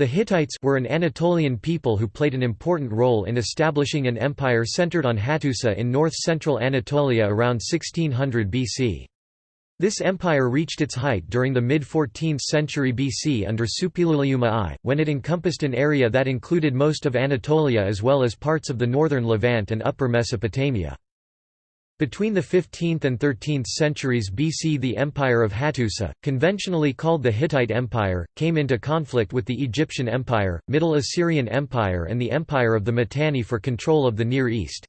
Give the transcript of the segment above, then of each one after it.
The Hittites were an Anatolian people who played an important role in establishing an empire centered on Hattusa in north-central Anatolia around 1600 BC. This empire reached its height during the mid-14th century BC under Suppiluliuma I, when it encompassed an area that included most of Anatolia as well as parts of the northern Levant and upper Mesopotamia. Between the 15th and 13th centuries BC the Empire of Hattusa, conventionally called the Hittite Empire, came into conflict with the Egyptian Empire, Middle Assyrian Empire and the Empire of the Mitanni for control of the Near East.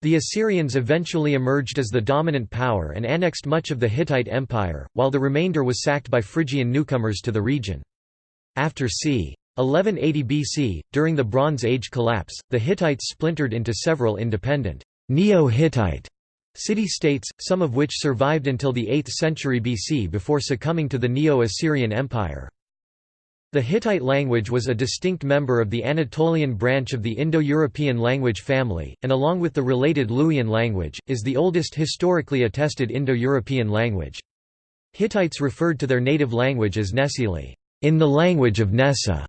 The Assyrians eventually emerged as the dominant power and annexed much of the Hittite Empire, while the remainder was sacked by Phrygian newcomers to the region. After c. 1180 BC, during the Bronze Age collapse, the Hittites splintered into several independent Neo-Hittite City-states, some of which survived until the 8th century BC before succumbing to the Neo-Assyrian Empire. The Hittite language was a distinct member of the Anatolian branch of the Indo-European language family, and along with the related Luwian language, is the oldest historically attested Indo-European language. Hittites referred to their native language as Nesili, in the language of Nessa,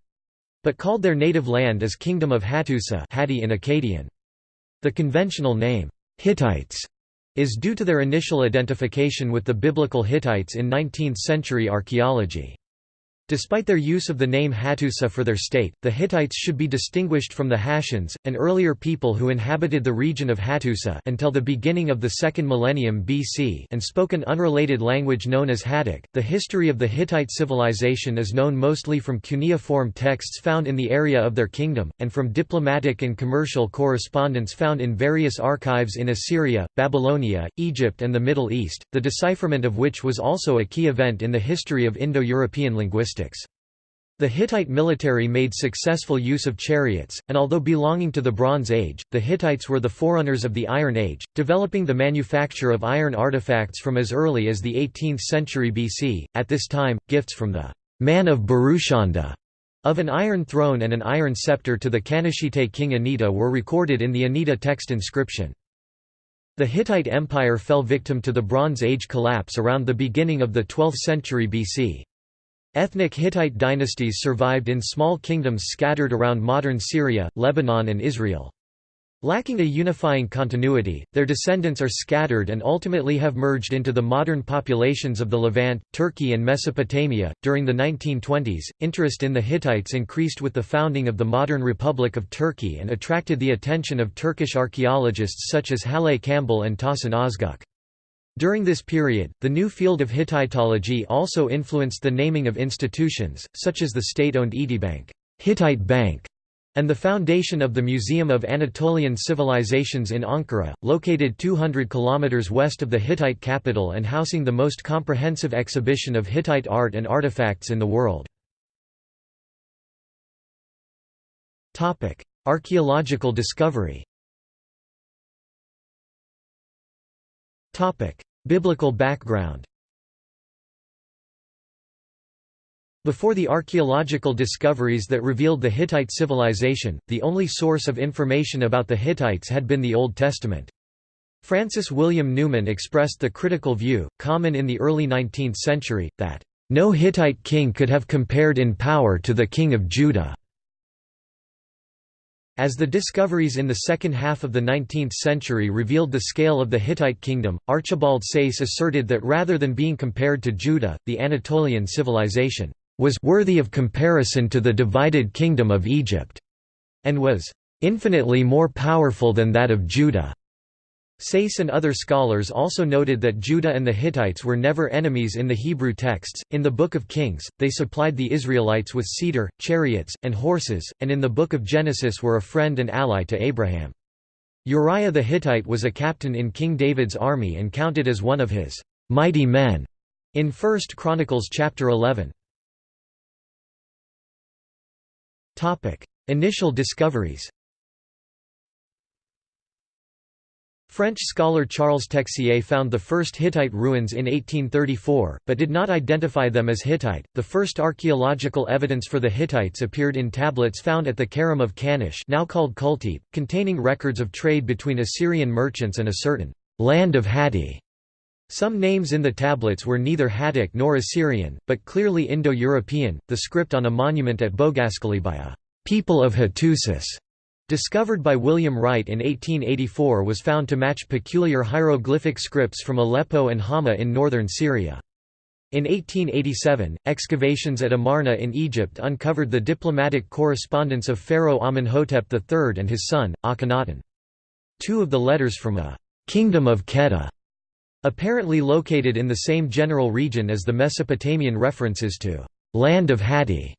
but called their native land as Kingdom of Hattusa in Akkadian. The conventional name, Hittites, is due to their initial identification with the biblical Hittites in 19th-century archaeology. Despite their use of the name Hattusa for their state, the Hittites should be distinguished from the Hattians, an earlier people who inhabited the region of Hattusa until the beginning of the second millennium BC and spoke an unrelated language known as Hattic. The history of the Hittite civilization is known mostly from cuneiform texts found in the area of their kingdom, and from diplomatic and commercial correspondence found in various archives in Assyria, Babylonia, Egypt and the Middle East, the decipherment of which was also a key event in the history of Indo-European linguistics. The Hittite military made successful use of chariots, and although belonging to the Bronze Age, the Hittites were the forerunners of the Iron Age, developing the manufacture of iron artifacts from as early as the 18th century BC. At this time, gifts from the man of Purushanda of an iron throne and an iron scepter to the Kanishite king Anitta were recorded in the Anitta text inscription. The Hittite Empire fell victim to the Bronze Age collapse around the beginning of the 12th century BC. Ethnic Hittite dynasties survived in small kingdoms scattered around modern Syria, Lebanon and Israel. Lacking a unifying continuity, their descendants are scattered and ultimately have merged into the modern populations of the Levant, Turkey, and Mesopotamia. During the 1920s, interest in the Hittites increased with the founding of the modern Republic of Turkey and attracted the attention of Turkish archaeologists such as Halet Çambel and Tahsin Özgüç. During this period, the new field of Hittitology also influenced the naming of institutions, such as the state-owned Etibank, Hittite Bank, and the foundation of the Museum of Anatolian Civilizations in Ankara, located 200 km west of the Hittite capital and housing the most comprehensive exhibition of Hittite art and artifacts in the world. Archaeological discovery Biblical background Before the archaeological discoveries that revealed the Hittite civilization, the only source of information about the Hittites had been the Old Testament. Francis William Newman expressed the critical view, common in the early 19th century, that, "...no Hittite king could have compared in power to the king of Judah." As the discoveries in the second half of the 19th century revealed the scale of the Hittite kingdom, Archibald Sayce asserted that rather than being compared to Judah, the Anatolian civilization was worthy of comparison to the divided kingdom of Egypt, and was infinitely more powerful than that of Judah. Sayce and other scholars also noted that Judah and the Hittites were never enemies in the Hebrew texts. In the Book of Kings, they supplied the Israelites with cedar, chariots, and horses, and in the Book of Genesis were a friend and ally to Abraham. Uriah the Hittite was a captain in King David's army and counted as one of his mighty men in 1 Chronicles chapter 11. Topic: Initial discoveries. French scholar Charles Texier found the first Hittite ruins in 1834, but did not identify them as Hittite. The first archaeological evidence for the Hittites appeared in tablets found at the Karum of Kanish, now called Kultepe, containing records of trade between Assyrian merchants and a certain land of Hatti. Some names in the tablets were neither Hattic nor Assyrian, but clearly Indo-European. The script on a monument at a people of Hattusis discovered by William Wright in 1884 was found to match peculiar hieroglyphic scripts from Aleppo and Hama in northern Syria. In 1887, excavations at Amarna in Egypt uncovered the diplomatic correspondence of Pharaoh Amenhotep III and his son, Akhenaten. Two of the letters from a «kingdom of Kheta», apparently located in the same general region as the Mesopotamian references to «land of Hatti»,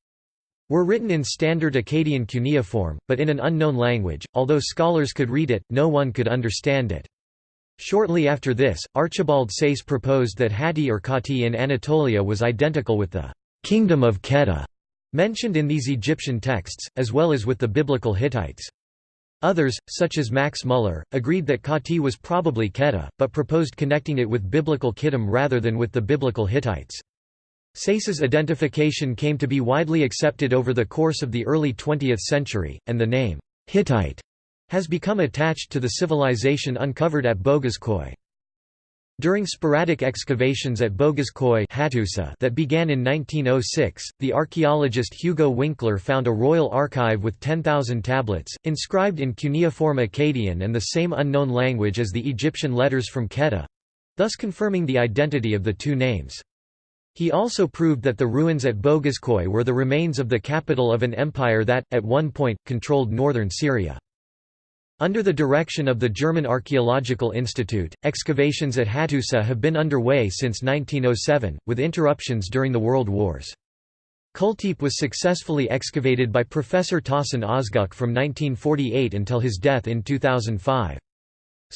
were written in standard Akkadian cuneiform, but in an unknown language, although scholars could read it, no one could understand it. Shortly after this, Archibald Sayce proposed that Hatti or Khati in Anatolia was identical with the «kingdom of Kheta» mentioned in these Egyptian texts, as well as with the biblical Hittites. Others, such as Max Muller, agreed that Khati was probably Kheta, but proposed connecting it with biblical Kittim rather than with the biblical Hittites. Sayce's identification came to be widely accepted over the course of the early 20th century, and the name, Hittite, has become attached to the civilization uncovered at Boghaz During sporadic excavations at Boghaz that began in 1906, the archaeologist Hugo Winkler found a royal archive with 10,000 tablets, inscribed in cuneiform Akkadian and the same unknown language as the Egyptian letters from Kheta—thus confirming the identity of the two names. He also proved that the ruins at Boghazköy were the remains of the capital of an empire that, at one point, controlled northern Syria. Under the direction of the German Archaeological Institute, excavations at Hattusa have been underway since 1907, with interruptions during the World Wars. Kultepe was successfully excavated by Professor Tahsin Özgüç from 1948 until his death in 2005.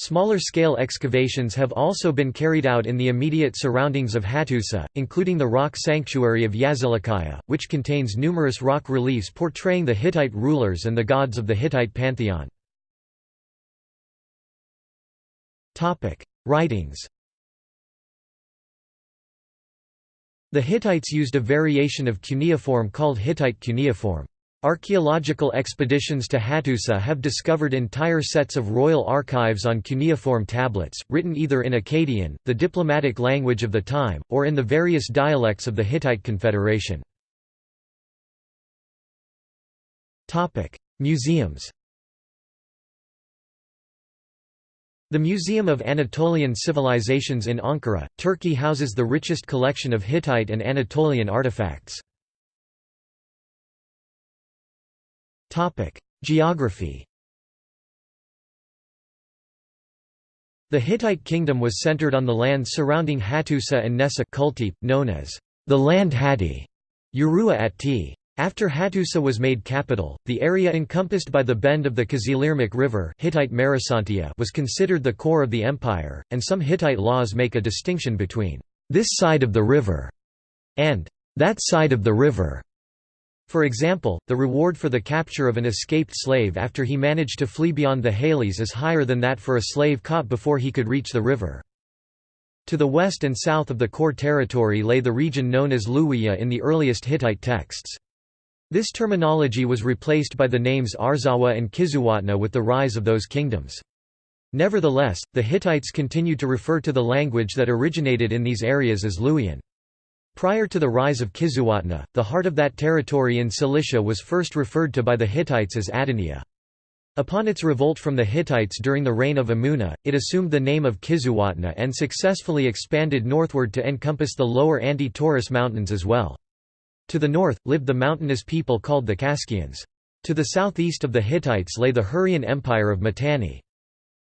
Smaller-scale excavations have also been carried out in the immediate surroundings of Hattusa, including the rock sanctuary of Yazilikaya, which contains numerous rock reliefs portraying the Hittite rulers and the gods of the Hittite pantheon. Writings The Hittites used a variation of cuneiform called Hittite cuneiform. Archaeological expeditions to Hattusa have discovered entire sets of royal archives on cuneiform tablets, written either in Akkadian, the diplomatic language of the time, or in the various dialects of the Hittite Confederation. Museums The Museum of Anatolian Civilizations in Ankara, Turkey houses the richest collection of Hittite and Anatolian artifacts. Topic: Geography. The Hittite kingdom was centered on the land surrounding Hattusa and Nessa Kultepe, known as the land Hatti, Urua at T. After Hattusa was made capital, the area encompassed by the bend of the Kızılırmak River Hittite was considered the core of the empire, and some Hittite laws make a distinction between this side of the river and that side of the river. For example, the reward for the capture of an escaped slave after he managed to flee beyond the Halys is higher than that for a slave caught before he could reach the river. To the west and south of the core territory lay the region known as Luwiya in the earliest Hittite texts. This terminology was replaced by the names Arzawa and Kizuwatna with the rise of those kingdoms. Nevertheless, the Hittites continued to refer to the language that originated in these areas as Luwian. Prior to the rise of Kizuwatna, the heart of that territory in Cilicia was first referred to by the Hittites as Adania. Upon its revolt from the Hittites during the reign of Amuna, it assumed the name of Kizuwatna and successfully expanded northward to encompass the lower Anti-Taurus mountains as well. To the north, lived the mountainous people called the Kaskians. To the southeast of the Hittites lay the Hurrian Empire of Mitanni.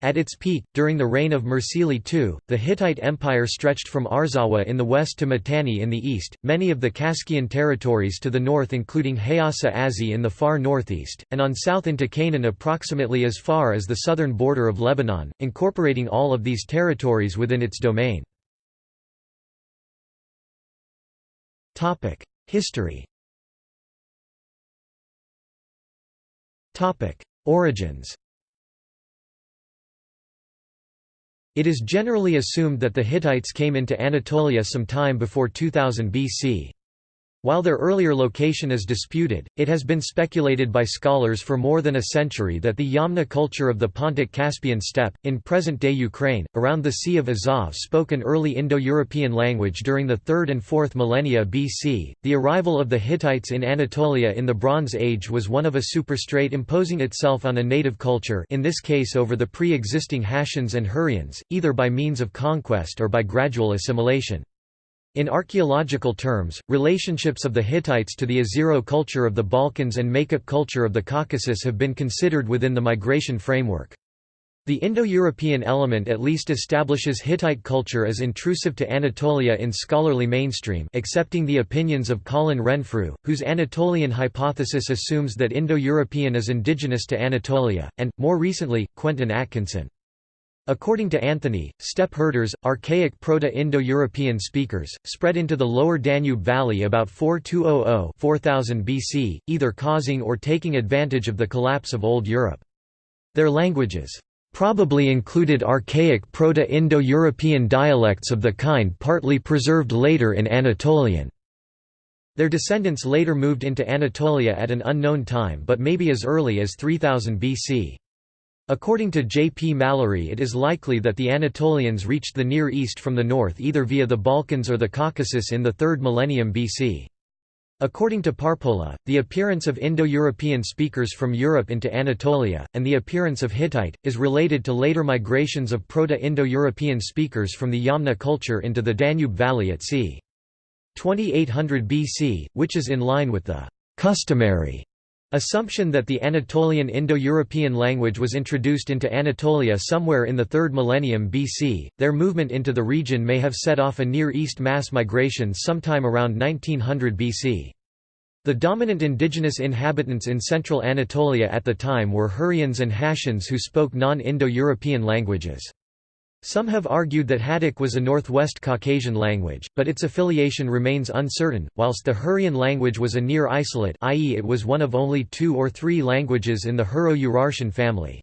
At its peak, during the reign of Mursili II, the Hittite Empire stretched from Arzawa in the west to Mitanni in the east, many of the Kaskian territories to the north including Hayasa Azi in the far northeast, and on south into Canaan approximately as far as the southern border of Lebanon, incorporating all of these territories within its domain. History Origins It is generally assumed that the Hittites came into Anatolia some time before 2000 BC. While their earlier location is disputed, it has been speculated by scholars for more than a century that the Yamna culture of the Pontic-Caspian steppe, in present-day Ukraine, around the Sea of Azov spoke an early Indo-European language during the 3rd and 4th millennia BC. The arrival of the Hittites in Anatolia in the Bronze Age was one of a superstrate imposing itself on a native culture in this case over the pre-existing Hattians and Hurrians, either by means of conquest or by gradual assimilation. In archaeological terms, relationships of the Hittites to the Ezero culture of the Balkans and Maykop culture of the Caucasus have been considered within the migration framework. The Indo-European element at least establishes Hittite culture as intrusive to Anatolia in scholarly mainstream accepting the opinions of Colin Renfrew, whose Anatolian hypothesis assumes that Indo-European is indigenous to Anatolia, and, more recently, Quentin Atkinson. According to Anthony, steppe herders, archaic Proto-Indo-European speakers, spread into the lower Danube Valley about 4200–4000 BC, either causing or taking advantage of the collapse of Old Europe. Their languages probably included archaic Proto-Indo-European dialects of the kind partly preserved later in Anatolian. Their descendants later moved into Anatolia at an unknown time but maybe as early as 3000 BC. According to J. P. Mallory it is likely that the Anatolians reached the Near East from the north either via the Balkans or the Caucasus in the 3rd millennium BC. According to Parpola, the appearance of Indo-European speakers from Europe into Anatolia, and the appearance of Hittite, is related to later migrations of Proto-Indo-European speakers from the Yamna culture into the Danube Valley at c. 2800 BC, which is in line with the «customary» Assumption that the Anatolian Indo-European language was introduced into Anatolia somewhere in the 3rd millennium BC, their movement into the region may have set off a Near East mass migration sometime around 1900 BC. The dominant indigenous inhabitants in central Anatolia at the time were Hurrians and Hattians who spoke non-Indo-European languages. Some have argued that Hattic was a Northwest Caucasian language, but its affiliation remains uncertain, whilst the Hurrian language was a near isolate i.e. it was one of only two or three languages in the Hurro-Urartian family.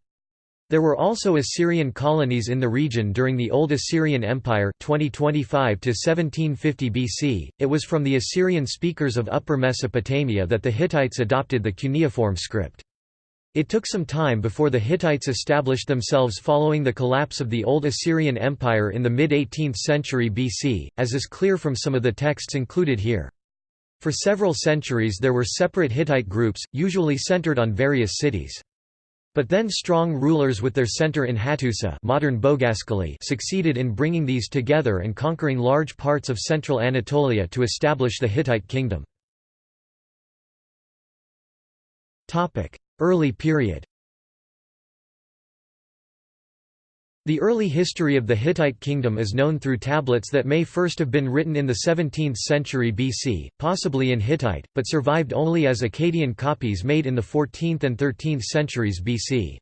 There were also Assyrian colonies in the region during the Old Assyrian Empire 2025 to 1750 BC. It was from the Assyrian speakers of Upper Mesopotamia that the Hittites adopted the cuneiform script. It took some time before the Hittites established themselves following the collapse of the Old Assyrian Empire in the mid-18th century BC, as is clear from some of the texts included here. For several centuries there were separate Hittite groups, usually centered on various cities. But then strong rulers with their center in Hattusa modern succeeded in bringing these together and conquering large parts of central Anatolia to establish the Hittite kingdom. Early period The early history of the Hittite kingdom is known through tablets that may first have been written in the 17th century BC, possibly in Hittite, but survived only as Akkadian copies made in the 14th and 13th centuries BC.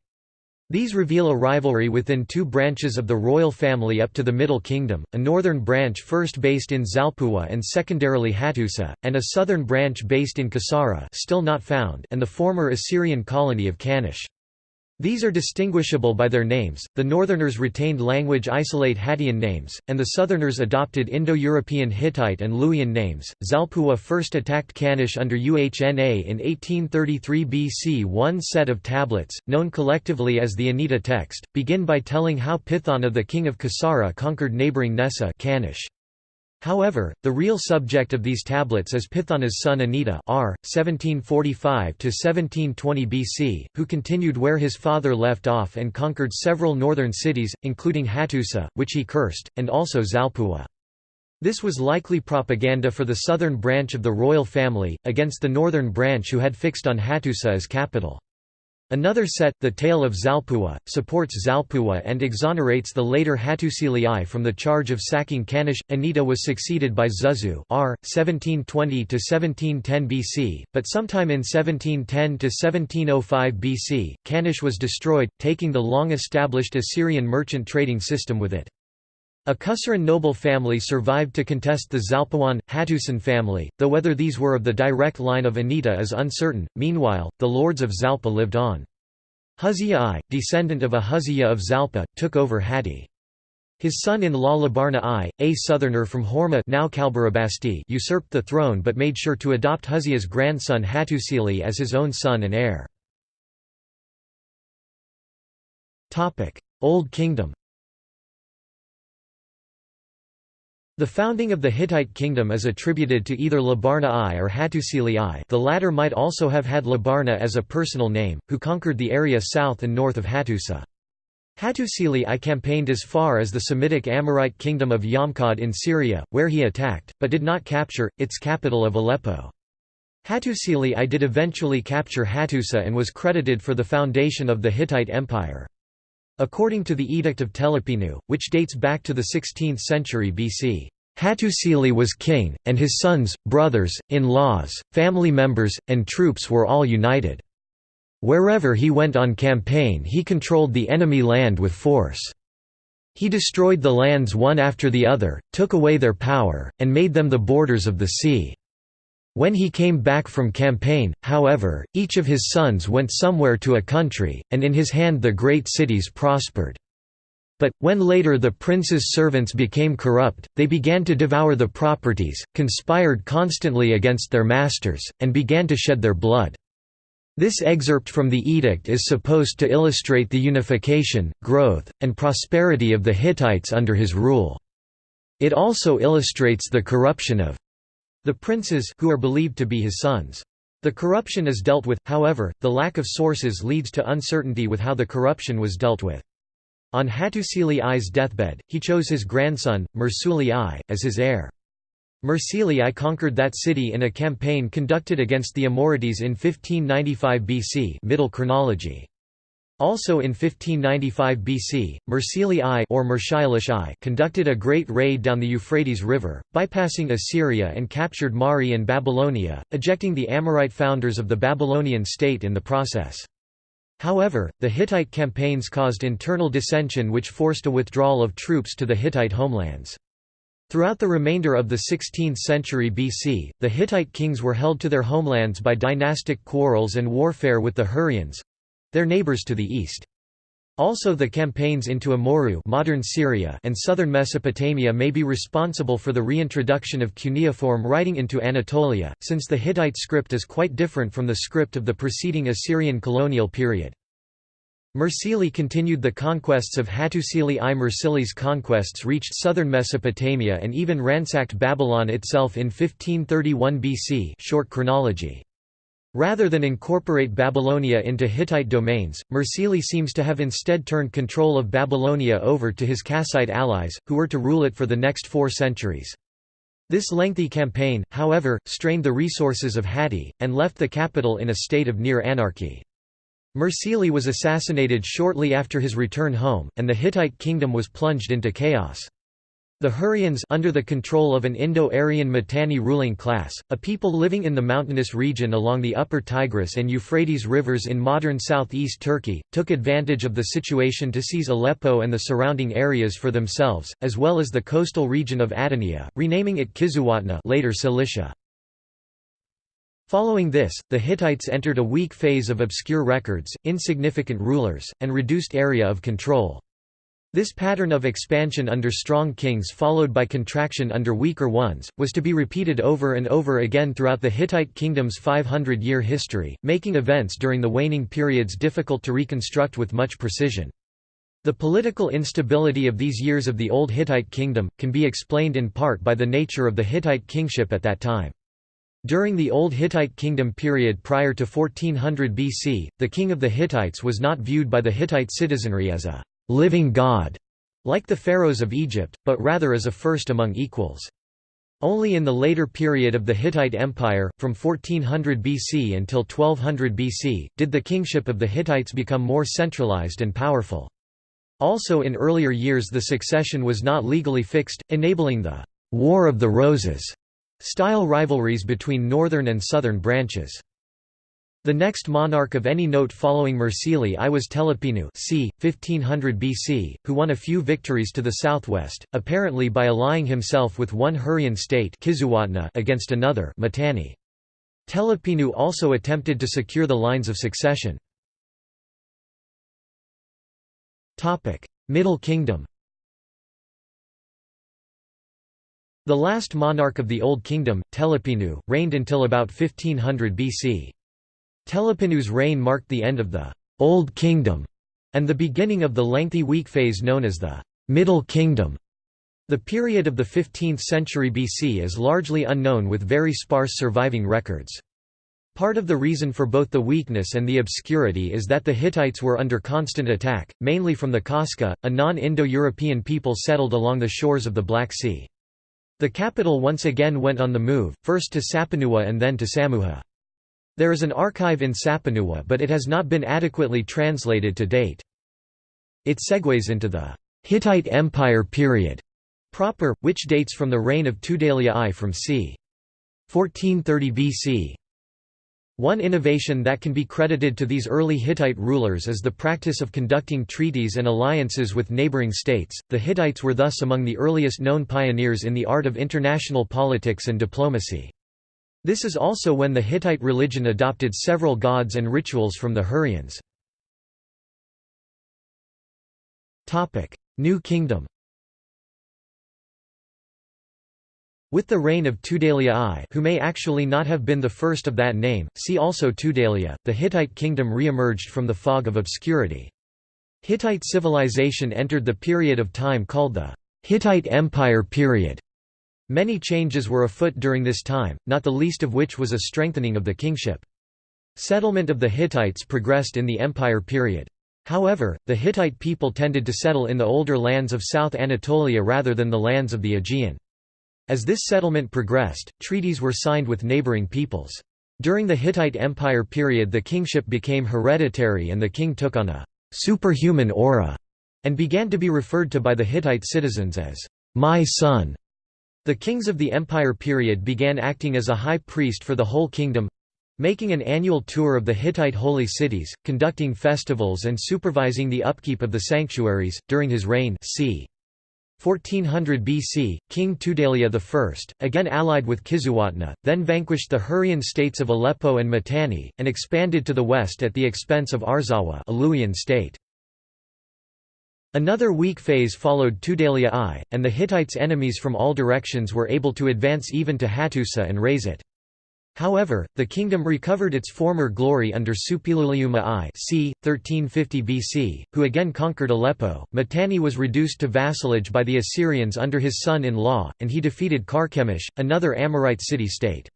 These reveal a rivalry within two branches of the royal family up to the Middle Kingdom, a northern branch first based in Zalpuwa and secondarily Hattusa, and a southern branch based in Kasara still not found and the former Assyrian colony of Kanish. These are distinguishable by their names, the northerners retained language isolate Hattian names, and the southerners adopted Indo-European Hittite and Luwian names. Zalpuwa first attacked Kanish under Uhna in 1833 BC. One set of tablets, known collectively as the Anitta text, begin by telling how Pithana the king of Kasara conquered neighbouring Nessa Kanish. However, the real subject of these tablets is Pithana's son Anitta r. 1745–1720 BC, who continued where his father left off and conquered several northern cities, including Hattusa, which he cursed, and also Zalpuwa. This was likely propaganda for the southern branch of the royal family, against the northern branch who had fixed on Hattusa as capital. Another set, The Tale of Zalpuwa, supports Zalpuwa and exonerates the later Hattusili from the charge of sacking Kanish. Anitta was succeeded by Zuzu r. 1720–1710 BC, but sometime in 1710–1705 BC, Kanish was destroyed, taking the long-established Assyrian merchant trading system with it. A Kusaran noble family survived to contest the Zalpuwan, Hattusan family, though whether these were of the direct line of Anitta is uncertain. Meanwhile, the lords of Zalpa lived on. Huzziya I, descendant of a Huzziya of Zalpa, took over Hatti. His son-in-law Labarna I, a southerner from Horma now usurped the throne but made sure to adopt Huzziya's grandson Hattusili as his own son and heir. Old Kingdom The founding of the Hittite kingdom is attributed to either Labarna I or Hattusili I the latter might also have had Labarna as a personal name, who conquered the area south and north of Hattusa. Hattusili I campaigned as far as the Semitic Amorite kingdom of Yamhad in Syria, where he attacked, but did not capture, its capital of Aleppo. Hattusili I did eventually capture Hattusa and was credited for the foundation of the Hittite Empire. According to the Edict of Telepinu, which dates back to the 16th century BC, Hattusili was king, and his sons, brothers, in-laws, family members, and troops were all united. Wherever he went on campaign he controlled the enemy land with force. He destroyed the lands one after the other, took away their power, and made them the borders of the sea. When he came back from campaign, however, each of his sons went somewhere to a country, and in his hand the great cities prospered. But, when later the prince's servants became corrupt, they began to devour the properties, conspired constantly against their masters, and began to shed their blood. This excerpt from the edict is supposed to illustrate the unification, growth, and prosperity of the Hittites under his rule. It also illustrates the corruption of the princes who are believed to be his sons. The corruption is dealt with, however, the lack of sources leads to uncertainty with how the corruption was dealt with. On Hattusili I's deathbed, he chose his grandson, Mursili I, as his heir. Mursili I conquered that city in a campaign conducted against the Amorites in 1595 BC middle chronology. Also in 1595 BC, Mursili I or Mursilish I conducted a great raid down the Euphrates River, bypassing Assyria and captured Mari and Babylonia, ejecting the Amorite founders of the Babylonian state in the process. However, the Hittite campaigns caused internal dissension which forced a withdrawal of troops to the Hittite homelands. Throughout the remainder of the 16th century BC, the Hittite kings were held to their homelands by dynastic quarrels and warfare with the Hurrians, their neighbors to the east. Also the campaigns into Amurru modern Syria and southern Mesopotamia may be responsible for the reintroduction of cuneiform writing into Anatolia, since the Hittite script is quite different from the script of the preceding Assyrian colonial period. Mursili continued the conquests of Hattusili I. Mursili's conquests reached southern Mesopotamia and even ransacked Babylon itself in 1531 BC short chronology. Rather than incorporate Babylonia into Hittite domains, Mursili seems to have instead turned control of Babylonia over to his Kassite allies, who were to rule it for the next four centuries. This lengthy campaign, however, strained the resources of Hatti, and left the capital in a state of near anarchy. Mursili was assassinated shortly after his return home, and the Hittite kingdom was plunged into chaos. The Hurrians under the control of an Indo-Aryan Mitanni ruling class, a people living in the mountainous region along the upper Tigris and Euphrates rivers in modern southeast Turkey, took advantage of the situation to seize Aleppo and the surrounding areas for themselves, as well as the coastal region of Adania, renaming it Kizuwatna later Cilicia. Following this, the Hittites entered a weak phase of obscure records, insignificant rulers, and reduced area of control. This pattern of expansion under strong kings followed by contraction under weaker ones, was to be repeated over and over again throughout the Hittite kingdom's 500-year history, making events during the waning periods difficult to reconstruct with much precision. The political instability of these years of the Old Hittite kingdom, can be explained in part by the nature of the Hittite kingship at that time. During the Old Hittite kingdom period prior to 1400 BC, the king of the Hittites was not viewed by the Hittite citizenry as a living god, like the pharaohs of Egypt, but rather as a first among equals. Only in the later period of the Hittite Empire, from 1400 BC until 1200 BC, did the kingship of the Hittites become more centralized and powerful. Also in earlier years the succession was not legally fixed, enabling the «War of the Roses» style rivalries between northern and southern branches. The next monarch of any note following Mursili I was Telepinu c. 1500 BC, who won a few victories to the southwest, apparently by allying himself with one Hurrian state against another Mitanni. Telepinu also attempted to secure the lines of succession. Middle Kingdom The last monarch of the Old Kingdom, Telepinu, reigned until about 1500 BC. Telepinu's reign marked the end of the Old Kingdom and the beginning of the lengthy weak phase known as the Middle Kingdom. The period of the 15th century BC is largely unknown with very sparse surviving records. Part of the reason for both the weakness and the obscurity is that the Hittites were under constant attack, mainly from the Kashka, a non-Indo-European people settled along the shores of the Black Sea. The capital once again went on the move, first to Sapinuwa and then to Samuha. There is an archive in Sapinuwa but it has not been adequately translated to date. It segues into the Hittite Empire period proper, which dates from the reign of Tudhaliya I from c. 1430 BC. One innovation that can be credited to these early Hittite rulers is the practice of conducting treaties and alliances with neighboring states. The Hittites were thus among the earliest known pioneers in the art of international politics and diplomacy. This is also when the Hittite religion adopted several gods and rituals from the Hurrians. New Kingdom With the reign of Tudhaliya I who may actually not have been the first of that name, see also Tudhaliya, the Hittite kingdom re-emerged from the fog of obscurity. Hittite civilization entered the period of time called the Hittite Empire period. Many changes were afoot during this time, not the least of which was a strengthening of the kingship. Settlement of the Hittites progressed in the empire period. However, the Hittite people tended to settle in the older lands of South Anatolia rather than the lands of the Aegean. As this settlement progressed, treaties were signed with neighboring peoples. During the Hittite Empire period the kingship became hereditary and the king took on a «superhuman aura» and began to be referred to by the Hittite citizens as «my son». The kings of the empire period began acting as a high priest for the whole kingdom, making an annual tour of the Hittite holy cities, conducting festivals and supervising the upkeep of the sanctuaries. During his reign, c. 1400 BC, King Tudhaliya I, again allied with Kizzuwatna, then vanquished the Hurrian states of Aleppo and Mitanni, and expanded to the west at the expense of Arzawa state. Another weak phase followed Tudhaliya I, and the Hittites' enemies from all directions were able to advance even to Hattusa and raze it. However, the kingdom recovered its former glory under Suppiluliuma I c. 1350 BC, who again conquered Aleppo. Mitanni was reduced to vassalage by the Assyrians under his son-in-law, and he defeated Carchemish, another Amorite city-state.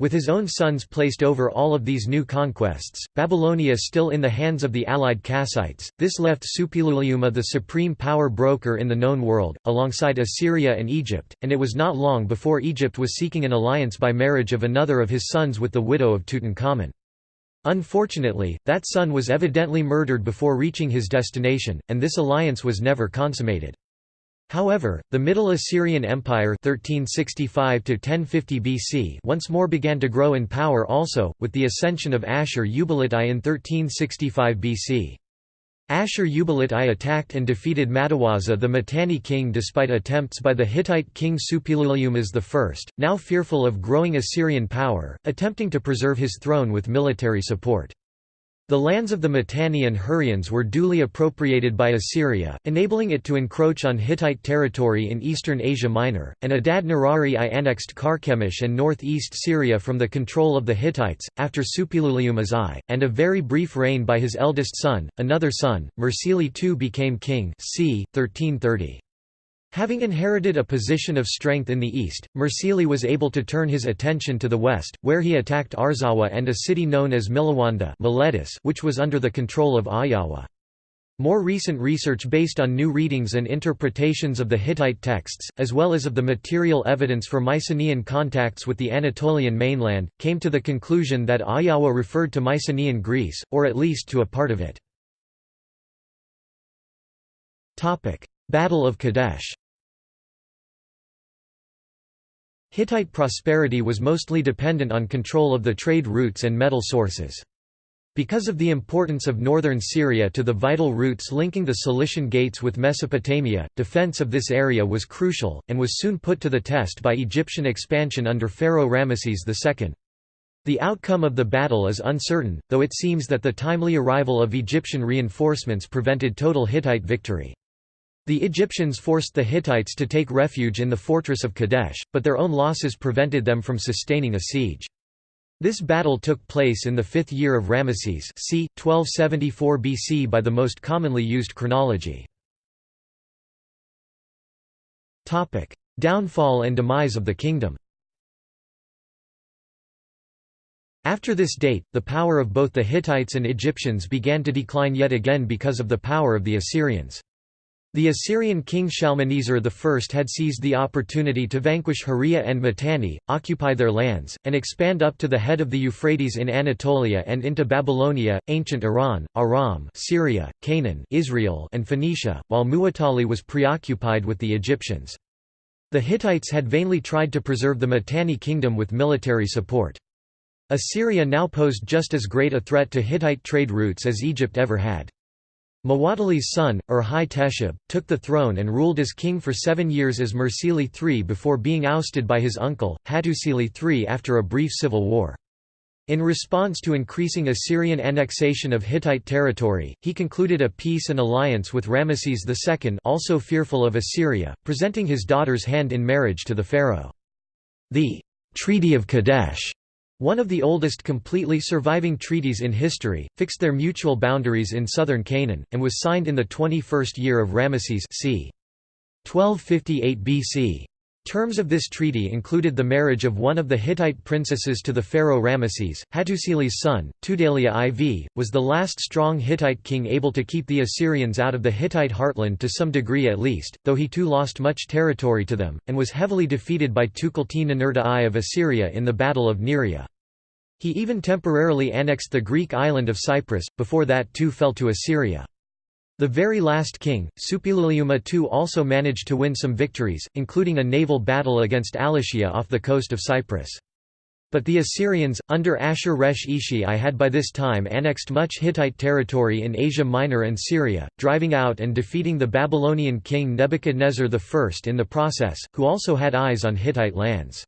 With his own sons placed over all of these new conquests, Babylonia still in the hands of the allied Kassites, this left Suppiluliuma the supreme power broker in the known world, alongside Assyria and Egypt, and it was not long before Egypt was seeking an alliance by marriage of another of his sons with the widow of Tutankhamun. Unfortunately, that son was evidently murdered before reaching his destination, and this alliance was never consummated. However, the Middle Assyrian Empire 1365 BC once more began to grow in power also, with the ascension of Ashur-uballit I in 1365 BC. Ashur-uballit I attacked and defeated Mattiwaza the Mitanni king despite attempts by the Hittite king Suppiluliumas I, now fearful of growing Assyrian power, attempting to preserve his throne with military support. The lands of the Mitanni and Hurrians were duly appropriated by Assyria, enabling it to encroach on Hittite territory in eastern Asia Minor, and Adad-nirari I annexed Carchemish and northeast Syria from the control of the Hittites, after Suppiluliuma's I, and a very brief reign by his eldest son, another son, Mursili II became king c. 1330. Having inherited a position of strength in the east, Mursili was able to turn his attention to the west, where he attacked Arzawa and a city known as Milawanda which was under the control of Ayawa. More recent research based on new readings and interpretations of the Hittite texts, as well as of the material evidence for Mycenaean contacts with the Anatolian mainland, came to the conclusion that Ayawa referred to Mycenaean Greece, or at least to a part of it. Battle of Kadesh Hittite prosperity was mostly dependent on control of the trade routes and metal sources. Because of the importance of northern Syria to the vital routes linking the Cilician Gates with Mesopotamia, defense of this area was crucial, and was soon put to the test by Egyptian expansion under Pharaoh Ramesses II. The outcome of the battle is uncertain, though it seems that the timely arrival of Egyptian reinforcements prevented total Hittite victory. The Egyptians forced the Hittites to take refuge in the fortress of Kadesh, but their own losses prevented them from sustaining a siege. This battle took place in the fifth year of Ramesses c. 1274 BC by the most commonly used chronology. Downfall and demise of the kingdom After this date, the power of both the Hittites and Egyptians began to decline yet again because of the power of the Assyrians. The Assyrian king Shalmaneser I had seized the opportunity to vanquish Hurriya and Mitanni, occupy their lands, and expand up to the head of the Euphrates in Anatolia and into Babylonia, ancient Iran, Aram Syria, Canaan Israel and Phoenicia, while Muwatalli was preoccupied with the Egyptians. The Hittites had vainly tried to preserve the Mitanni kingdom with military support. Assyria now posed just as great a threat to Hittite trade routes as Egypt ever had. Muwatalli's son, Urhi-Teshub, took the throne and ruled as king for seven years as Mursili III before being ousted by his uncle, Hattusili III after a brief civil war. In response to increasing Assyrian annexation of Hittite territory, he concluded a peace and alliance with Ramesses II also fearful of Assyria, presenting his daughter's hand in marriage to the pharaoh. The Treaty of Kadesh one of the oldest completely surviving treaties in history, fixed their mutual boundaries in southern Canaan, and was signed in the 21st year of Ramesses c. 1258 BC. Terms of this treaty included the marriage of one of the Hittite princesses to the pharaoh Ramesses. Hattusili's son, Tudhaliya IV, was the last strong Hittite king able to keep the Assyrians out of the Hittite heartland to some degree at least, though he too lost much territory to them, and was heavily defeated by Tukulti-Ninurta I of Assyria in the Battle of Neriah. He even temporarily annexed the Greek island of Cyprus, before that too fell to Assyria. The very last king, Suppiluliuma II also managed to win some victories, including a naval battle against Alashiya off the coast of Cyprus. But the Assyrians, under Ashur-resh-ishi I had by this time annexed much Hittite territory in Asia Minor and Syria, driving out and defeating the Babylonian king Nebuchadnezzar I in the process, who also had eyes on Hittite lands.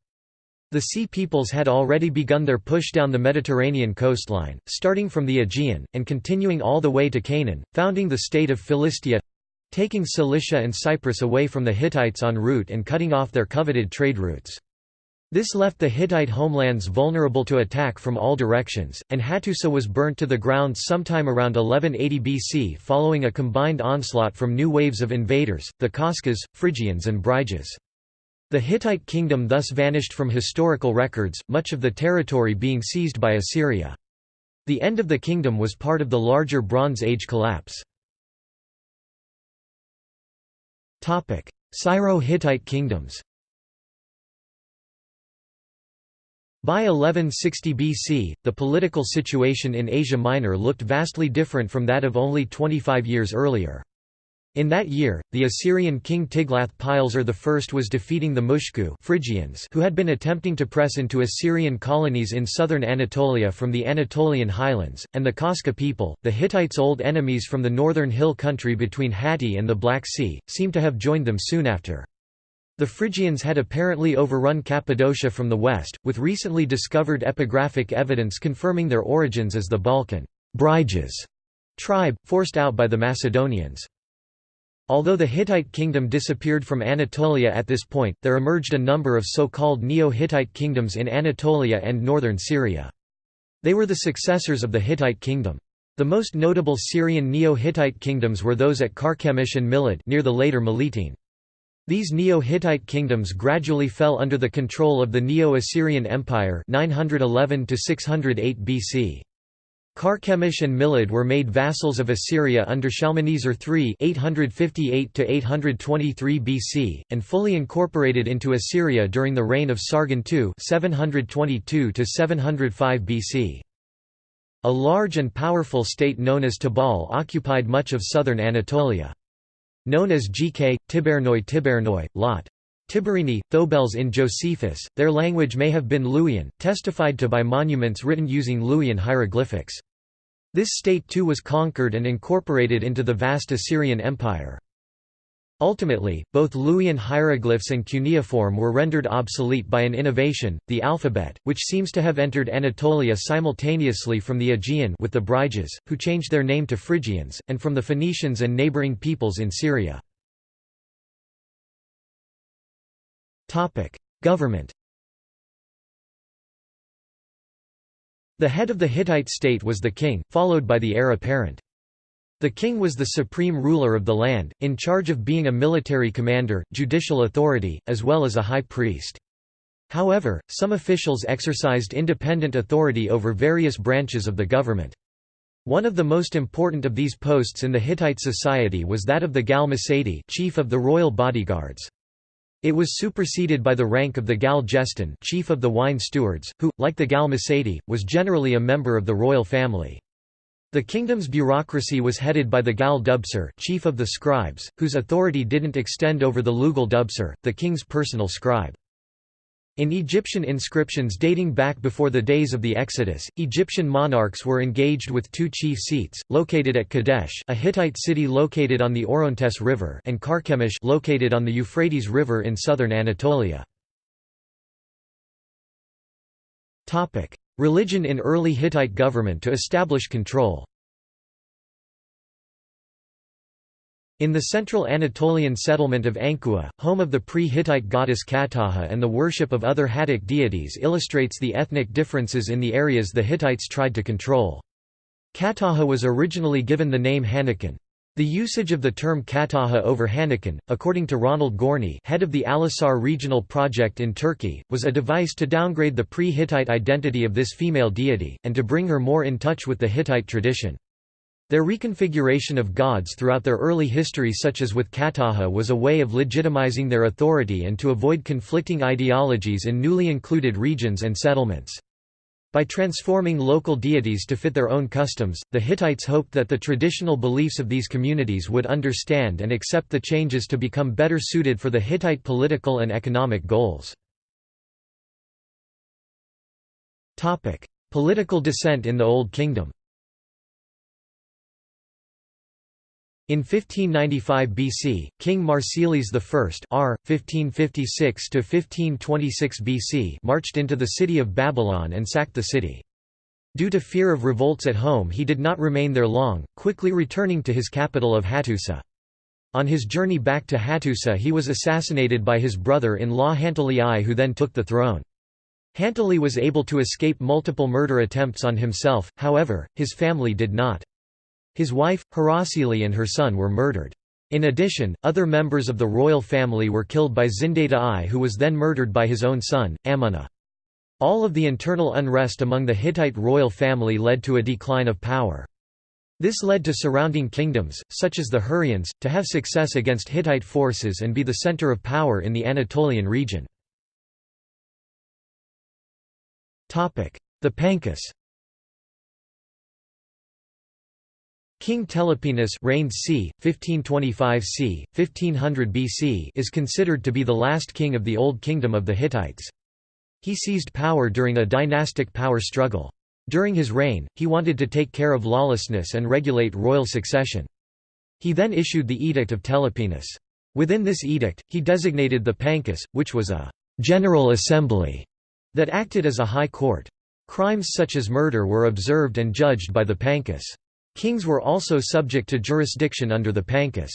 The Sea Peoples had already begun their push down the Mediterranean coastline, starting from the Aegean, and continuing all the way to Canaan, founding the state of Philistia—taking Cilicia and Cyprus away from the Hittites en route and cutting off their coveted trade routes. This left the Hittite homelands vulnerable to attack from all directions, and Hattusa was burnt to the ground sometime around 1180 BC following a combined onslaught from new waves of invaders, the Kashkas, Phrygians and Bryges. The Hittite kingdom thus vanished from historical records, much of the territory being seized by Assyria. The end of the kingdom was part of the larger Bronze Age collapse. Syro-Hittite kingdoms By 1160 BC, the political situation in Asia Minor looked vastly different from that of only 25 years earlier. In that year, the Assyrian king Tiglath-Pileser I was defeating the Mushku Phrygians who had been attempting to press into Assyrian colonies in southern Anatolia from the Anatolian highlands, and the Kashka people, the Hittites' old enemies from the northern hill country between Hatti and the Black Sea, seemed to have joined them soon after. The Phrygians had apparently overrun Cappadocia from the west, with recently discovered epigraphic evidence confirming their origins as the Balkan tribe, forced out by the Macedonians. Although the Hittite kingdom disappeared from Anatolia at this point, there emerged a number of so-called Neo-Hittite kingdoms in Anatolia and northern Syria. They were the successors of the Hittite kingdom. The most notable Syrian Neo-Hittite kingdoms were those at Carchemish and Milid near the later Melitene. These Neo-Hittite kingdoms gradually fell under the control of the Neo-Assyrian Empire 911 to 608 BC. Carchemish and Milid were made vassals of Assyria under Shalmaneser III 858–823 BC, and fully incorporated into Assyria during the reign of Sargon II 722–705 BC. A large and powerful state known as Tabal occupied much of southern Anatolia. Known as GK, Tibernoi Tibernoi, Lot. Tiberini, Thobels in Josephus, their language may have been Luwian, testified to by monuments written using Luwian hieroglyphics. This state too was conquered and incorporated into the vast Assyrian Empire. Ultimately, both Luwian hieroglyphs and cuneiform were rendered obsolete by an innovation, the alphabet, which seems to have entered Anatolia simultaneously from the Aegean with the Bryges, who changed their name to Phrygians, and from the Phoenicians and neighboring peoples in Syria. Government The head of the Hittite state was the king, followed by the heir apparent. The king was the supreme ruler of the land, in charge of being a military commander, judicial authority, as well as a high priest. However, some officials exercised independent authority over various branches of the government. One of the most important of these posts in the Hittite society was that of the Gal Masadi chief of the royal bodyguards. It was superseded by the rank of the Gal chief of the wine stewards, who, like the Gal Mesedi, was generally a member of the royal family. The kingdom's bureaucracy was headed by the Gal Dubsar chief of the scribes, whose authority didn't extend over the Lugal Dubsar, the king's personal scribe. In Egyptian inscriptions dating back before the days of the Exodus, Egyptian monarchs were engaged with two chief seats, located at Kadesh a Hittite city located on the Orontes River and Carchemish located on the Euphrates River in southern Anatolia. Religion in early Hittite government to establish control In the central Anatolian settlement of Ankuwa, home of the pre-Hittite goddess Katahha and the worship of other Hattic deities illustrates the ethnic differences in the areas the Hittites tried to control. Katahha was originally given the name Hanakan. The usage of the term Katahha over Hanakan, according to Ronald Gorny head of the Alisar Regional Project in Turkey, was a device to downgrade the pre-Hittite identity of this female deity, and to bring her more in touch with the Hittite tradition. Their reconfiguration of gods throughout their early history such as with Katahha was a way of legitimizing their authority and to avoid conflicting ideologies in newly included regions and settlements. By transforming local deities to fit their own customs, the Hittites hoped that the traditional beliefs of these communities would understand and accept the changes to become better suited for the Hittite political and economic goals. Political dissent in the Old Kingdom In 1595 BC, King Mursilis I R. 1556 BC marched into the city of Babylon and sacked the city. Due to fear of revolts at home he did not remain there long, quickly returning to his capital of Hattusa. On his journey back to Hattusa he was assassinated by his brother-in-law Hantili I who then took the throne. Hantili was able to escape multiple murder attempts on himself, however, his family did not. His wife, Harapsili and her son were murdered. In addition, other members of the royal family were killed by Zidanta I who was then murdered by his own son, Ammuna. All of the internal unrest among the Hittite royal family led to a decline of power. This led to surrounding kingdoms, such as the Hurrians, to have success against Hittite forces and be the center of power in the Anatolian region. The Pankus King Telipinus reigned c. 1525 c. 1500 BC is considered to be the last king of the Old Kingdom of the Hittites. He seized power during a dynastic power struggle. During his reign, he wanted to take care of lawlessness and regulate royal succession. He then issued the Edict of Telipinus. Within this edict, he designated the Pankus, which was a «general assembly» that acted as a high court. Crimes such as murder were observed and judged by the Pankus. Kings were also subject to jurisdiction under the Pankus.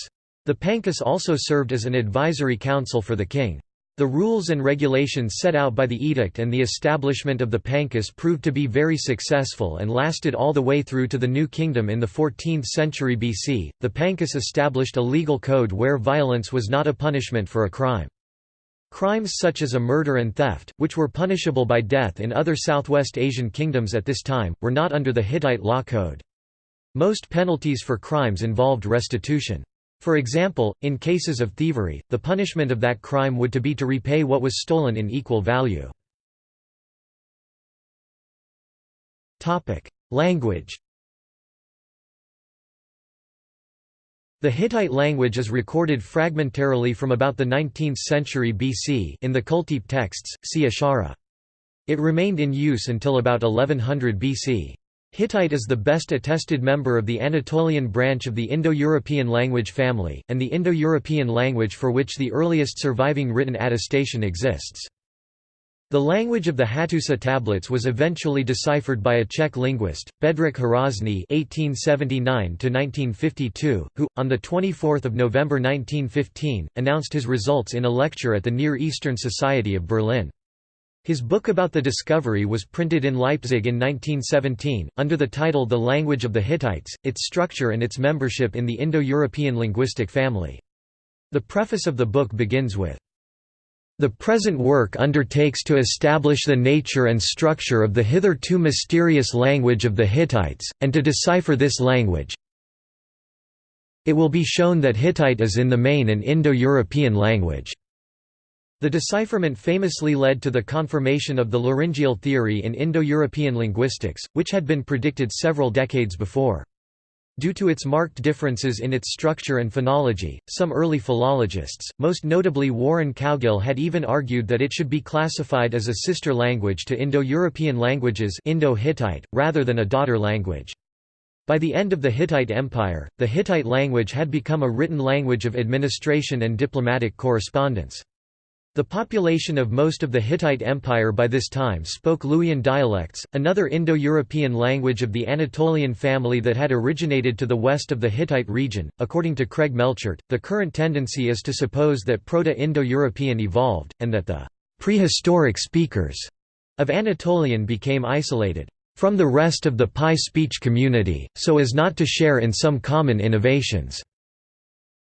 The Pankus also served as an advisory council for the king. The rules and regulations set out by the edict and the establishment of the Pankus proved to be very successful and lasted all the way through to the New Kingdom in the 14th century BC. The Pankus established a legal code where violence was not a punishment for a crime. Crimes such as a murder and theft, which were punishable by death in other Southwest Asian kingdoms at this time, were not under the Hittite law code. Most penalties for crimes involved restitution. For example, in cases of thievery, the punishment of that crime would to be to repay what was stolen in equal value. Language The Hittite language is recorded fragmentarily from about the 19th century BC in the Kultepe texts, see Ashara. It remained in use until about 1100 BC. Hittite is the best attested member of the Anatolian branch of the Indo-European language family, and the Indo-European language for which the earliest surviving written attestation exists. The language of the Hattusa tablets was eventually deciphered by a Czech linguist, Bedřich Hrozný (1879–1952), who, on the 24th of November 1915, announced his results in a lecture at the Near Eastern Society of Berlin. His book about the discovery was printed in Leipzig in 1917, under the title The Language of the Hittites, its structure and its membership in the Indo-European linguistic family. The preface of the book begins with the present work undertakes to establish the nature and structure of the hitherto mysterious language of the Hittites, and to decipher this language. It will be shown that Hittite is in the main an Indo-European language. The decipherment famously led to the confirmation of the laryngeal theory in Indo-European linguistics, which had been predicted several decades before. Due to its marked differences in its structure and phonology, some early philologists, most notably Warren Cowgill had even argued that it should be classified as a sister language to Indo-European languages Indo-Hittite, rather than a daughter language. By the end of the Hittite Empire, the Hittite language had become a written language of administration and diplomatic correspondence. The population of most of the Hittite Empire by this time spoke Luwian dialects, another Indo-European language of the Anatolian family that had originated to the west of the Hittite region. According to Craig Melchert, the current tendency is to suppose that Proto-Indo-European evolved, and that the prehistoric speakers of Anatolian became isolated from the rest of the PIE speech community, so as not to share in some common innovations.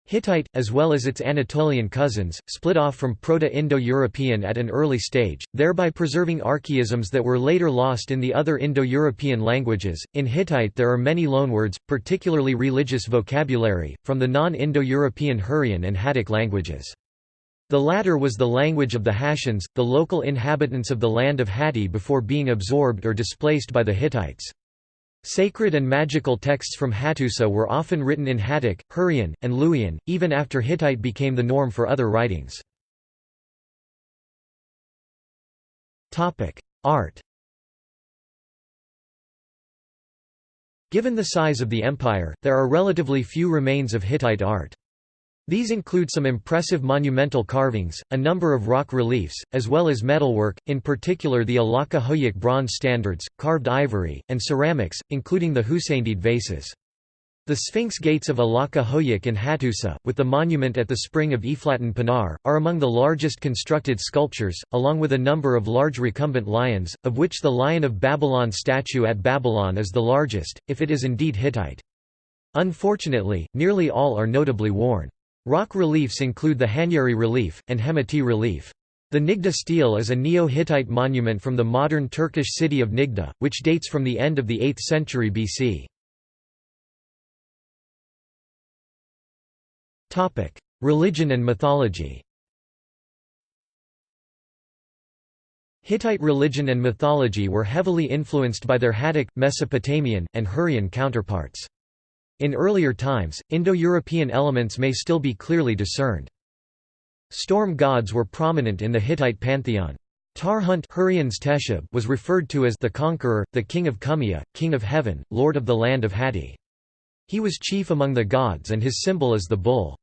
Hittite, as well as its Anatolian cousins, split off from Proto-Indo-European at an early stage, thereby preserving archaisms that were later lost in the other Indo-European languages. In Hittite there are many loanwords, particularly religious vocabulary, from the non-Indo-European Hurrian and Hattic languages. The latter was the language of the Hattians, the local inhabitants of the land of Hatti before being absorbed or displaced by the Hittites. Sacred and magical texts from Hattusa were often written in Hattic, Hurrian, and Luwian, even after Hittite became the norm for other writings. Art Given the size of the empire, there are relatively few remains of Hittite art. These include some impressive monumental carvings, a number of rock reliefs, as well as metalwork, in particular the Alaca Höyük bronze standards, carved ivory, and ceramics, including the Husainid vases. The Sphinx gates of Alaca Höyük in Hattusa, with the monument at the spring of Eflatun Pinar, are among the largest constructed sculptures, along with a number of large recumbent lions, of which the Lion of Babylon statue at Babylon is the largest, if it is indeed Hittite. Unfortunately, nearly all are notably worn. Rock reliefs include the Hanyeri relief, and Hemeti relief. The Niğde stele is a Neo-Hittite monument from the modern Turkish city of Niğde, which dates from the end of the 8th century BC. Religion and mythology Hittite religion and mythology were heavily influenced by their Hattic, Mesopotamian, and Hurrian counterparts. In earlier times, Indo-European elements may still be clearly discerned. Storm gods were prominent in the Hittite pantheon. Tarhunt was referred to as the conqueror, the king of Kummiya, king of heaven, lord of the land of Hatti. He was chief among the gods and his symbol is the bull.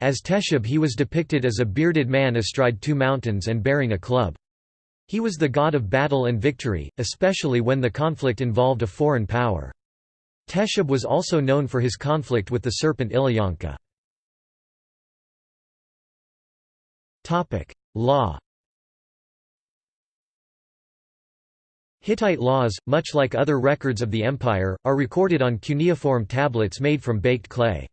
As Teshub he was depicted as a bearded man astride two mountains and bearing a club. He was the god of battle and victory, especially when the conflict involved a foreign power. Teshub was also known for his conflict with the serpent Illuyanka. Law Hittite laws, much like other records of the empire, are recorded on cuneiform tablets made from baked clay.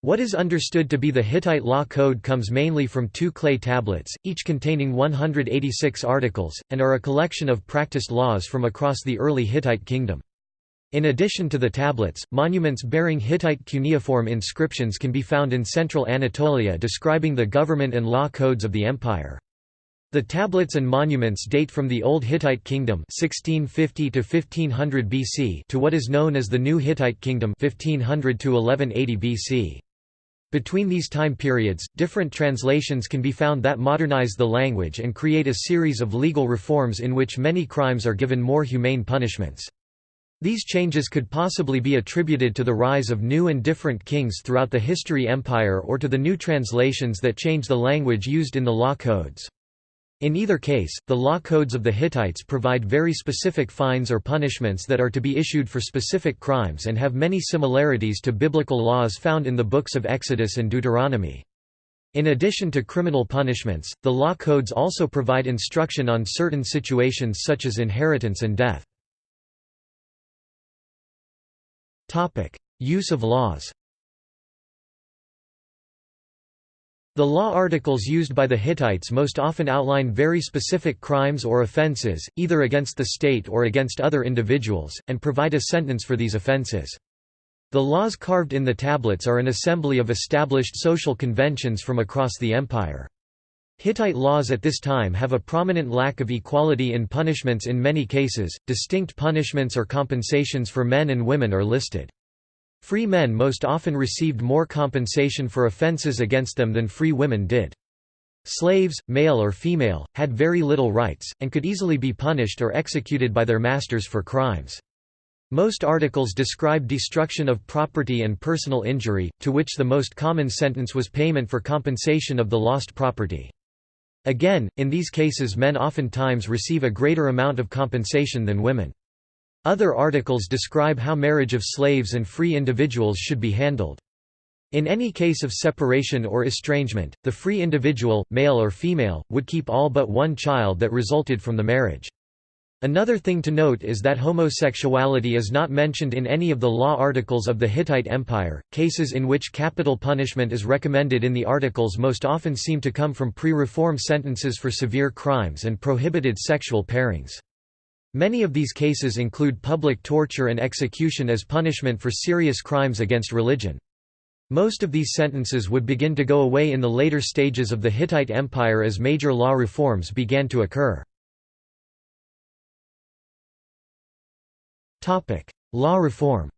What is understood to be the Hittite law code comes mainly from two clay tablets, each containing 186 articles, and are a collection of practiced laws from across the early Hittite kingdom. In addition to the tablets, monuments bearing Hittite cuneiform inscriptions can be found in central Anatolia describing the government and law codes of the empire. The tablets and monuments date from the Old Hittite Kingdom 1650 to 1500 BC to what is known as the New Hittite Kingdom 1500 to 1180 BC. Between these time periods, different translations can be found that modernize the language and create a series of legal reforms in which many crimes are given more humane punishments. These changes could possibly be attributed to the rise of new and different kings throughout the history empire or to the new translations that change the language used in the law codes. In either case, the law codes of the Hittites provide very specific fines or punishments that are to be issued for specific crimes and have many similarities to biblical laws found in the books of Exodus and Deuteronomy. In addition to criminal punishments, the law codes also provide instruction on certain situations such as inheritance and death. Use of laws The law articles used by the Hittites most often outline very specific crimes or offences, either against the state or against other individuals, and provide a sentence for these offences. The laws carved in the tablets are an assembly of established social conventions from across the empire. Hittite laws at this time have a prominent lack of equality in punishments in many cases, distinct punishments or compensations for men and women are listed. Free men most often received more compensation for offences against them than free women did. Slaves, male or female, had very little rights, and could easily be punished or executed by their masters for crimes. Most articles describe destruction of property and personal injury, to which the most common sentence was payment for compensation of the lost property. Again, in these cases men oftentimes receive a greater amount of compensation than women. Other articles describe how marriage of slaves and free individuals should be handled. In any case of separation or estrangement, the free individual, male or female, would keep all but one child that resulted from the marriage. Another thing to note is that homosexuality is not mentioned in any of the law articles of the Hittite Empire. Cases in which capital punishment is recommended in the articles most often seem to come from pre reform sentences for severe crimes and prohibited sexual pairings. Many of these cases include public torture and execution as punishment for serious crimes against religion. Most of these sentences would begin to go away in the later stages of the Hittite Empire as major law reforms began to occur. Law reform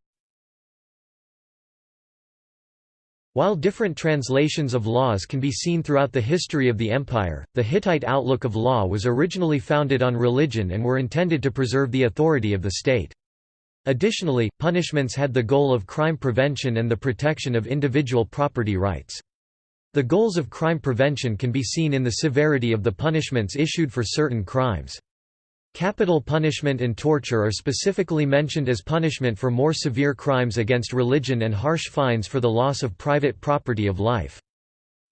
While different translations of laws can be seen throughout the history of the empire, the Hittite outlook of law was originally founded on religion and were intended to preserve the authority of the state. Additionally, punishments had the goal of crime prevention and the protection of individual property rights. The goals of crime prevention can be seen in the severity of the punishments issued for certain crimes. Capital punishment and torture are specifically mentioned as punishment for more severe crimes against religion and harsh fines for the loss of private property of life.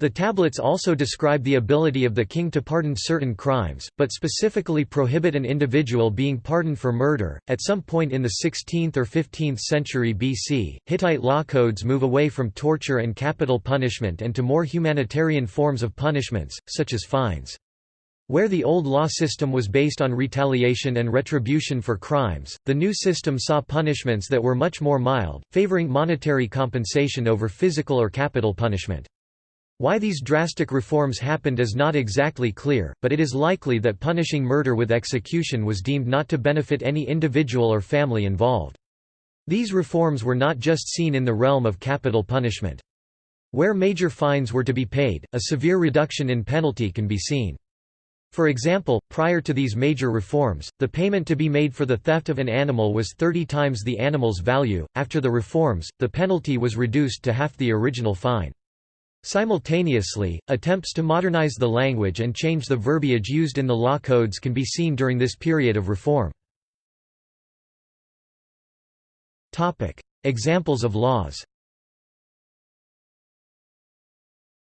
The tablets also describe the ability of the king to pardon certain crimes, but specifically prohibit an individual being pardoned for murder. At some point in the 16th or 15th century BC, Hittite law codes move away from torture and capital punishment and to more humanitarian forms of punishments, such as fines. Where the old law system was based on retaliation and retribution for crimes, the new system saw punishments that were much more mild, favoring monetary compensation over physical or capital punishment. Why these drastic reforms happened is not exactly clear, but it is likely that punishing murder with execution was deemed not to benefit any individual or family involved. These reforms were not just seen in the realm of capital punishment. Where major fines were to be paid, a severe reduction in penalty can be seen. For example, prior to these major reforms, the payment to be made for the theft of an animal was 30 times the animal's value. After the reforms, the penalty was reduced to half the original fine. Simultaneously, attempts to modernize the language and change the verbiage used in the law codes can be seen during this period of reform. Examples of laws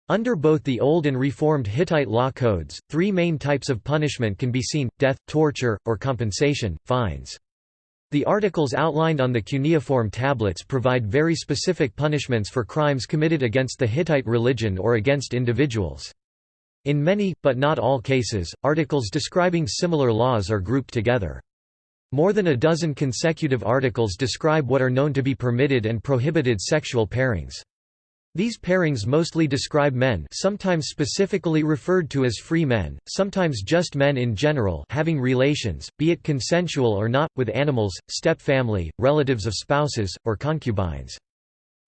Under both the Old and Reformed Hittite law codes, three main types of punishment can be seen, death, torture, or compensation, fines. The articles outlined on the cuneiform tablets provide very specific punishments for crimes committed against the Hittite religion or against individuals. In many, but not all cases, articles describing similar laws are grouped together. More than a dozen consecutive articles describe what are known to be permitted and prohibited sexual pairings. These pairings mostly describe men sometimes specifically referred to as free men, sometimes just men in general having relations, be it consensual or not, with animals, step-family, relatives of spouses, or concubines.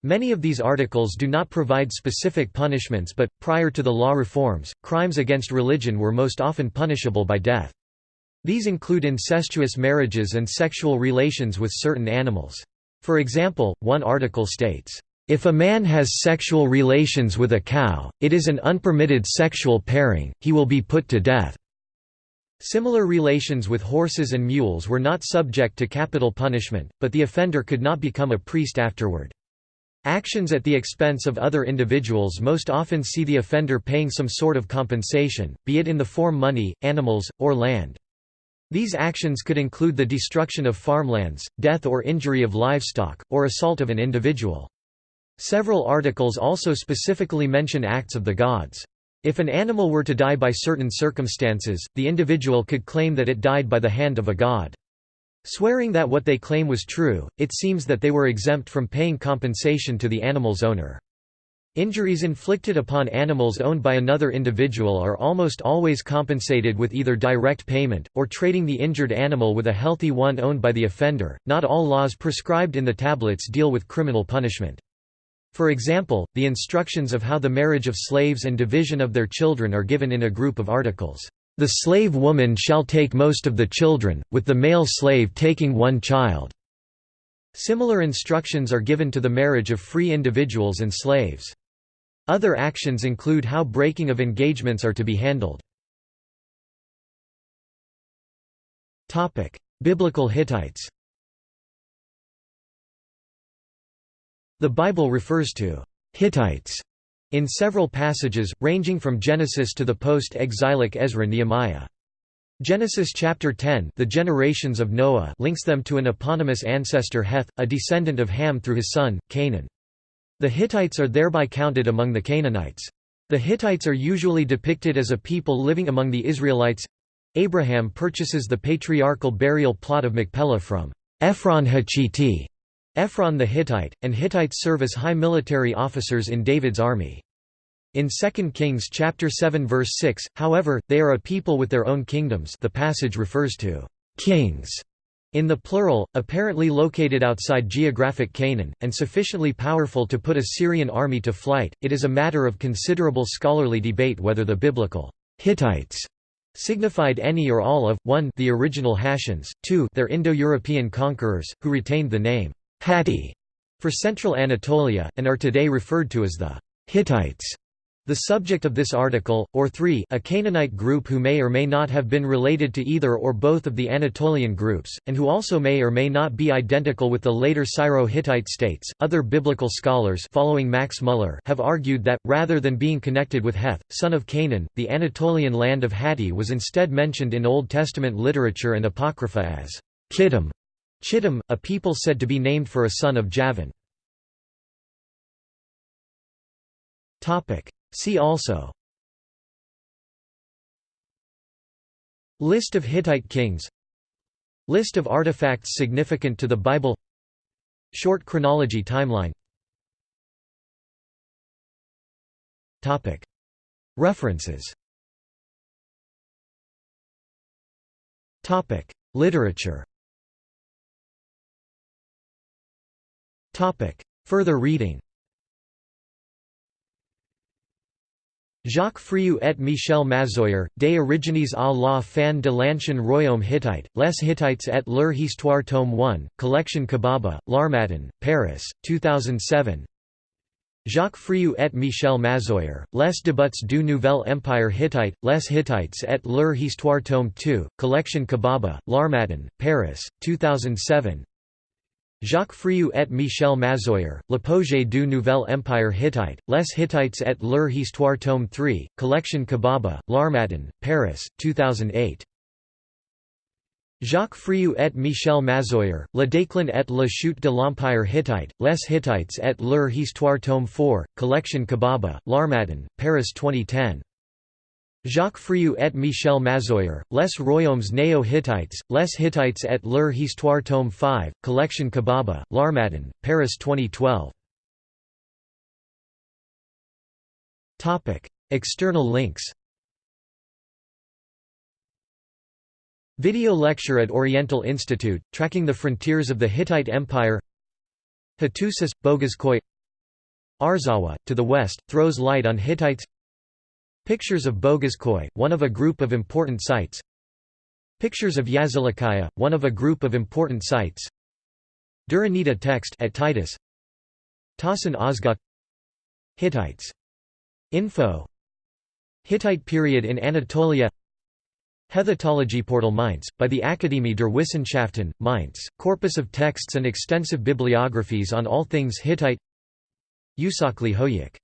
Many of these articles do not provide specific punishments but, prior to the law reforms, crimes against religion were most often punishable by death. These include incestuous marriages and sexual relations with certain animals. For example, one article states, if a man has sexual relations with a cow, it is an unpermitted sexual pairing, he will be put to death. Similar relations with horses and mules were not subject to capital punishment, but the offender could not become a priest afterward. Actions at the expense of other individuals most often see the offender paying some sort of compensation, be it in the form money, animals, or land. These actions could include the destruction of farmlands, death or injury of livestock, or assault of an individual. Several articles also specifically mention acts of the gods. If an animal were to die by certain circumstances, the individual could claim that it died by the hand of a god. Swearing that what they claim was true, it seems that they were exempt from paying compensation to the animal's owner. Injuries inflicted upon animals owned by another individual are almost always compensated with either direct payment, or trading the injured animal with a healthy one owned by the offender. Not all laws prescribed in the tablets deal with criminal punishment. For example, the instructions of how the marriage of slaves and division of their children are given in a group of articles. The slave woman shall take most of the children, with the male slave taking one child. Similar instructions are given to the marriage of free individuals and slaves. Other actions include how breaking of engagements are to be handled. Biblical Hittites The Bible refers to Hittites in several passages, ranging from Genesis to the post-exilic Ezra-Nehemiah. Genesis chapter 10 the generations of Noah links them to an eponymous ancestor Heth, a descendant of Ham through his son, Canaan. The Hittites are thereby counted among the Canaanites. The Hittites are usually depicted as a people living among the Israelites. Abraham purchases the patriarchal burial plot of Machpelah from Ephron Hachiti, Ephron the Hittite, and Hittites serve as high military officers in David's army. In 2 Kings chapter 7 verse 6, however, they are a people with their own kingdoms the passage refers to «kings» in the plural, apparently located outside geographic Canaan, and sufficiently powerful to put a Syrian army to flight. It is a matter of considerable scholarly debate whether the biblical Hittites signified any or all of 1 the original Hattians, 2 their Indo-European conquerors, who retained the name Hatti for central Anatolia, and are today referred to as the Hittites. The subject of this article, or 3 a Canaanite group who may or may not have been related to either or both of the Anatolian groups, and who also may or may not be identical with the later Syro-Hittite states. Other biblical scholars following Max Muller have argued that, rather than being connected with Heth, son of Canaan, the Anatolian land of Hatti was instead mentioned in Old Testament literature and Apocrypha as Kittim, Chittim, a people said to be named for a son of Javan. See also. List of Hittite kings. List of artifacts significant to the Bible. Short chronology timeline. References. Literature Further reading. Jacques Friou et Michel Mazoyer, Des origines à la fin de l'ancien royaume hittite, Les Hittites et leur histoire tome 1, Collection Kubaba, L'Harmattan, Paris, 2007 Jacques Friou et Michel Mazoyer, Les débats du Nouvel Empire Hittite, Les Hittites et leur histoire tome 2, Collection Kubaba, L'Harmattan, Paris, 2007 Jacques Friou et Michel Mazoyer, L'apogée du Nouvel Empire Hittite, Les Hittites et leur histoire tome 3, Collection Kubaba, L'Harmattan, Paris, 2008. Jacques Friou et Michel Mazoyer, Le déclin et la chute de l'Empire Hittite, Les Hittites et leur histoire tome 4, Collection Kubaba, L'Harmattan, Paris 2010. Jacques Friou et Michel Mazoyer, Les Royaumes Néo-Hittites, Les Hittites et leur histoire tome 5, Collection Kubaba, L'Harmattan, Paris 2012. External links. Video lecture at Oriental Institute, Tracking the Frontiers of the Hittite Empire. Hattusas, Bogazkoy Arzawa, to the west, throws light on Hittites Pictures of Bogazkoy, one of a group of important sites. Pictures of Yazilikaya, one of a group of important sites. Duranita text at Titus. Tahsin Özgüç. Hittites. Info. Hittite period in Anatolia. Hethitology Portal Mainz, by the Akademie der Wissenschaften, Mainz, corpus of texts and extensive bibliographies on all things Hittite. Usakli Hoyuk